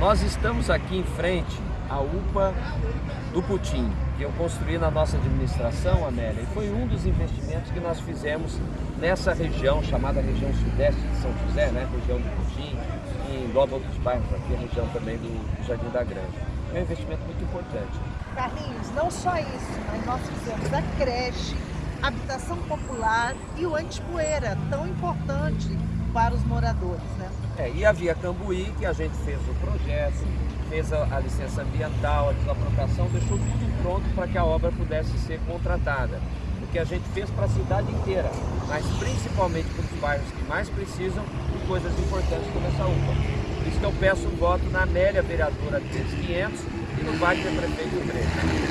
Nós estamos aqui em frente à UPA do Putim, que eu construí na nossa administração, Amélia, e foi um dos investimentos que nós fizemos nessa região, chamada região sudeste de São José, né? região do Putim, que engloba outros bairros aqui, a região também do Jardim da Grande. É um investimento muito importante. Carlinhos, não só isso, mas nós fizemos a creche, habitação popular e o antipoeira, tão importante para os moradores. Né? É, e a Via Cambuí, que a gente fez o projeto, fez a, a licença ambiental, a desapropriação, deixou tudo pronto para que a obra pudesse ser contratada. O que a gente fez para a cidade inteira, mas principalmente para os bairros que mais precisam de coisas importantes como essa UPA. Por isso que eu peço um voto na Amélia, vereadora 500, e no Wagner, prefeito 13.